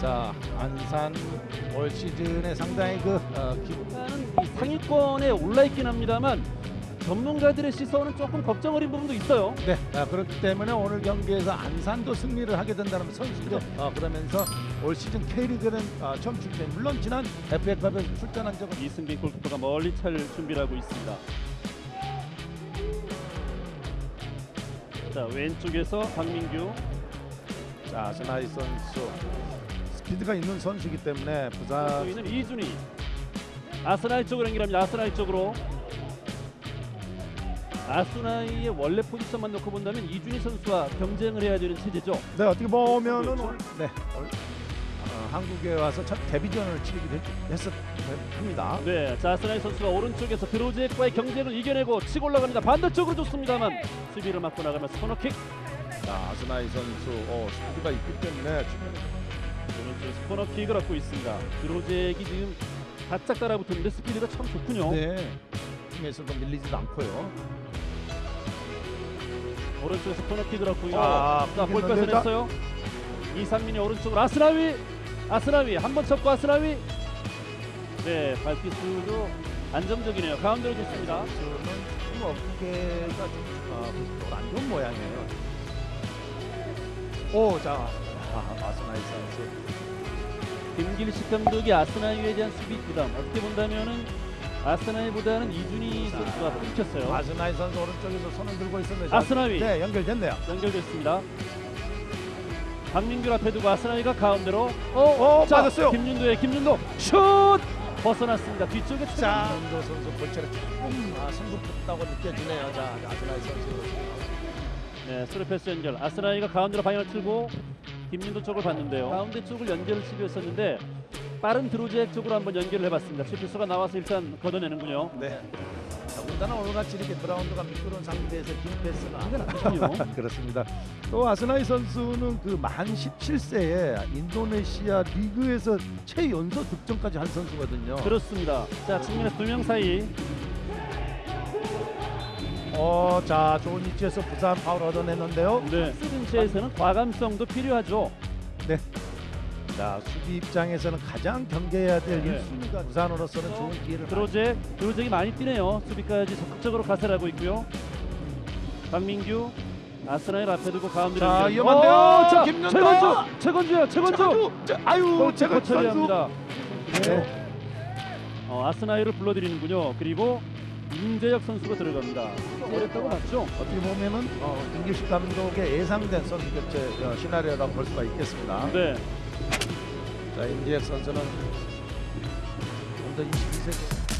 자 안산 올 시즌에 상당히 그 어, 상위권에 올라 있긴 합니다만 전문가들의 시선은 조금 걱정 어린 부분도 있어요. 네 아, 그렇기 때문에 오늘 경기에서 안산도 승리를 하게 된다는 선수죠. 어, 그러면서 올 시즌 K리그는 어, 처음 출전 물론 지난 FA컵에 출전한 적은 이승빈 골키퍼가 멀리 찰 준비를 하고 있습니다. 자 왼쪽에서 박민규 자 스나이 선수 스피드가 있는 선수이기 때문에 부산 또 있는 이준희 아스나이 쪽으로 연결합니다. 아스나이 쪽으로 아스나이의 원래 포지션만 놓고 본다면 이준희 선수와 경쟁을 해야 되는 체제죠. 네 어떻게 보면은 그렇죠. 네 올- 어, 한국에 와서 첫 데뷔전을 치르기도 했- 했었 합니다. 네, 자 아스나이 선수가 오른쪽에서 드로제과의 경쟁을 이겨내고 치고 올라갑니다. 반대쪽으로 좋습니다만 수비를 맞고 나가면서 코너킥 자 아스나이 선수 어, 스피드가 있기 때문에 오른쪽에서 코너킥을 얻고 있습니다. 드로제기 지금 바짝 따라붙었는데 스피드가 참 좋군요. 네 팀에서도 밀리지도 않고요. 오른쪽에서 코너킥을 얻고 있고 아, 자볼 끊겼는데, 뺏어냈어요. 이상민이 오른쪽으로 아스나위 아스나위 한 번 쳤고 아스나위 네 발기수도 안정적이네요. 가운데로 좋습니다. 선수는 지금 어깨가 좀안 좋은 모양이에요. 오, 자, 아, 아스나이 선수. 김길식 감독이 아스나이에 대한 수비 부담 어떻게 본다면은 아스나이보다는 이준희 선수가 끊겼어요. 아스나이 선수 오른쪽에서 손을 들고 있었는데 아스나위 네, 연결됐네요. 연결됐습니다. 박민규 앞에 두고 아스나이가 가운데로 어, 어, 자, 맞았어요. 김윤도의 김윤도 슛 벗어났습니다. 뒤쪽에 자, 자, 윤도 선수 볼체를 조금 아, 승부했다고 느껴지네요. 자, 아스나이 선수. 네, 스루 패스 연결. 아스나이가 가운데로 방향을 틀고 김민도 쪽을 봤는데요. 가운데 쪽을 연결을 시도했었는데 빠른 드로제 쪽으로 한번 연결을 해봤습니다. 슈피스가 나와서 일단 걷어내는군요. 네. 더군다나 오늘같이 이렇게 그라운드가 미끄러운 상태에서 긴 패스는 이건 아니군요. 그렇습니다. 또 아스나이 선수는 그 만 17세에 인도네시아 리그에서 최연소 득점까지 한 선수거든요. 그렇습니다. 자, 측면에 두명 사이 어, 자 좋은 위치에서 부산 파울 얻어냈는데요. 네. 스든체에서는 과감성도 필요하죠. 자 수비 입장에서는 가장 경계해야 될 네. 1순위가 부산으로서는 좋은 기회를 드로제, 드로제기 많이 뛰네요. 수비까지 적극적으로 가세하고 있고요. 박민규, 아스나일 앞에 두고 가운데로 자, 연결. 위험한데요. 어, 자, 김연도! 최건주, 최건주야, 최건주. 최건주! 자, 아유 제가 선수 처리합니다. 네. 어, 아스나이를 불러들이는군요. 그리고 임재혁 선수가 들어갑니다. 어렵다고 봤죠? 어떻게 보면은 어, 김길식 감독의 예상된 선수 교체 어, 시나리오라고 볼 수가 있겠습니다. 네. 자 임지혁 선수는 언더 22세